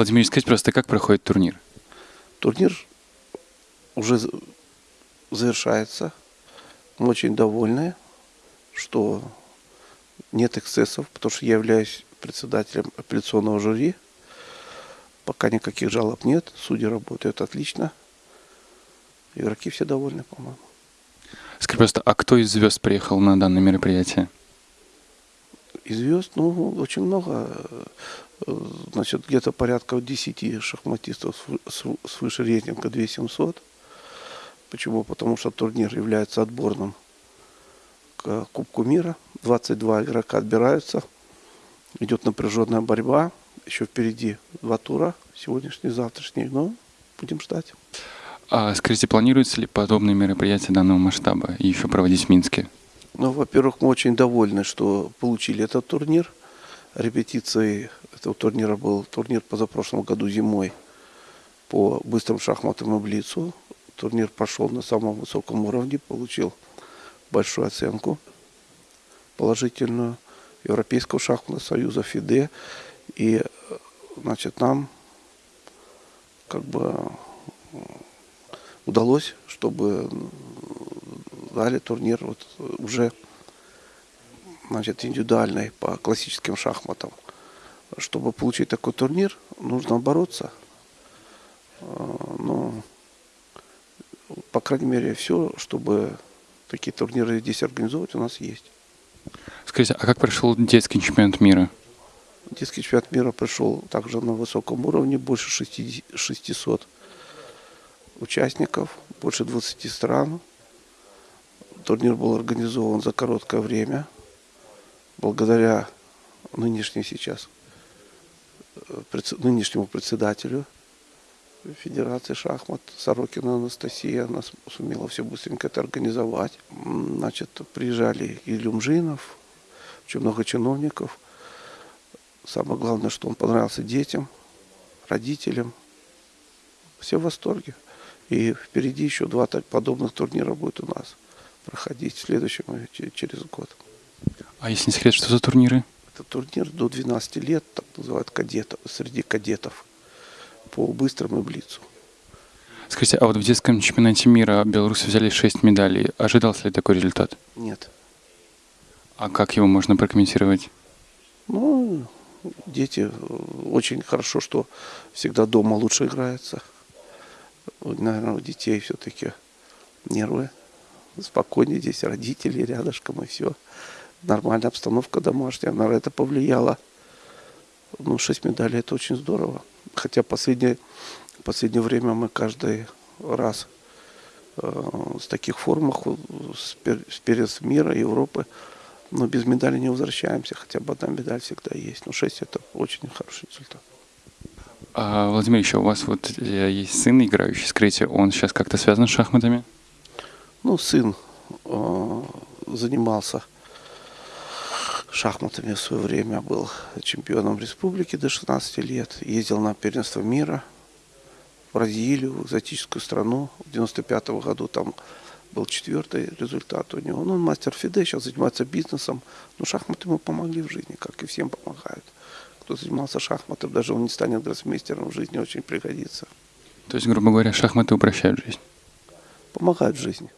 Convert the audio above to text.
Владимир, скажите просто, как проходит турнир? Турнир уже завершается. Мы очень довольны, что нет эксцессов, потому что я являюсь председателем апелляционного жюри. Пока никаких жалоб нет, судьи работают отлично. Игроки все довольны, по-моему. Скажи просто, а кто из звезд приехал на данное мероприятие? И звезд, ну, очень много. Э, Значит, где-то порядка 10 шахматистов свыше рейтинга 2700. Почему? Потому что турнир является отборным к Кубку мира. 22 игрока отбираются. Идет напряженная борьба. Еще впереди два тура, сегодняшний завтрашний. Но будем ждать. А скажите, планируется ли подобные мероприятия данного масштаба и еще проводить в Минске? Ну, во-первых, мы очень довольны, что получили этот турнир. Репетицией этого турнира был турнир позапрошлом году зимой по быстрым шахматам и блицу. Турнир прошел на самом высоком уровне, получил большую оценку положительную Европейского шахматного союза ФИДЕ. И, значит, нам как бы удалось, чтобы дали турнир вот э, уже значит, индивидуальный по классическим шахматам. Чтобы получить такой турнир, нужно бороться. Э, Ну, по крайней мере, все, чтобы такие турниры здесь организовывать, у нас есть. Скажите, а как прошел детский чемпионат мира? Детский чемпионат мира прошел также на высоком уровне, больше 60 600 участников, больше 20 стран. Турнир был организован за короткое время, благодаря нынешней сейчас, э, нынешнему председателю Федерации шахмат Сорокина Анастасия. Она сумела все быстренько это организовать. Значит, приезжали и Люмжинов, очень много чиновников. Самое главное, что он понравился детям, родителям. Все в восторге. И впереди еще два подобных турнира будет у нас проходить в следующем и че- через год. А если не секрет, что за турниры? Это турнир до 12 лет, так называют кадетов, среди кадетов по быстрому блицу. Скажите, а вот в детском чемпионате мира белорусы взяли 6 медалей. Ожидался ли такой результат? Нет. А как его можно прокомментировать? Ну, дети, э, очень хорошо, что всегда дома лучше играется. Наверное, у детей все-таки нервы спокойнее, здесь родители рядышком и все. Нормальная обстановка домашняя, наверное, это повлияло. Ну, шесть медалей это очень здорово. Хотя последнее, последнее время мы каждый раз э, с таких формах с, пер- с перец мира, Европы, но без медали не возвращаемся. Хотя бы одна медаль всегда есть. Но шесть это очень хороший результат. А, Владимир, еще у вас вот э, есть сын, играющий, скажите, он сейчас как-то связан с шахматами? Ну, сын э, занимался шахматами в свое время, был чемпионом республики до 16 лет, ездил на первенство мира в Бразилию, в экзотическую страну. В 95 году там был четвертый результат у него. Ну, он мастер Фиде, сейчас занимается бизнесом. Но шахматы ему помогли в жизни, как и всем помогают. Кто занимался шахматом, даже он не станет гроссмейстером в жизни, очень пригодится. То есть, грубо говоря, шахматы упрощают жизнь. Помогают в жизни.